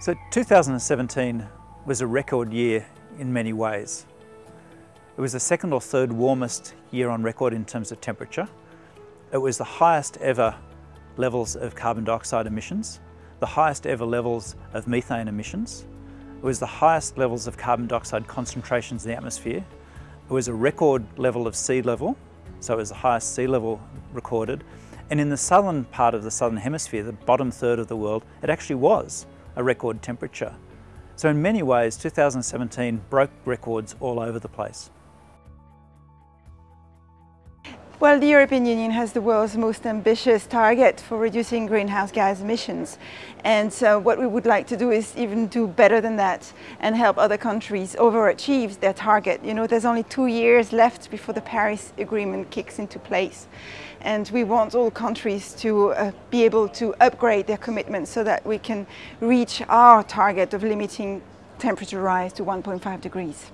So 2017 was a record year in many ways. It was the second or third warmest year on record in terms of temperature. It was the highest ever levels of carbon dioxide emissions, the highest ever levels of methane emissions. It was the highest levels of carbon dioxide concentrations in the atmosphere. It was a record level of sea level, so it was the highest sea level recorded. And in the southern part of the southern hemisphere, the bottom third of the world, it actually was a record temperature. So in many ways, 2017 broke records all over the place. Well, the European Union has the world's most ambitious target for reducing greenhouse gas emissions. And so what we would like to do is even do better than that and help other countries overachieve their target. You know, there's only two years left before the Paris Agreement kicks into place. And we want all countries to uh, be able to upgrade their commitments so that we can reach our target of limiting temperature rise to 1.5 degrees.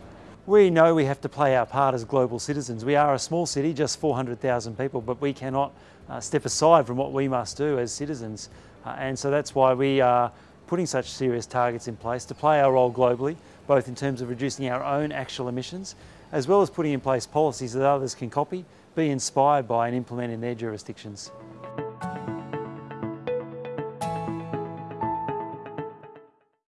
We know we have to play our part as global citizens. We are a small city, just 400,000 people, but we cannot uh, step aside from what we must do as citizens. Uh, and so that's why we are putting such serious targets in place to play our role globally, both in terms of reducing our own actual emissions, as well as putting in place policies that others can copy, be inspired by and implement in their jurisdictions.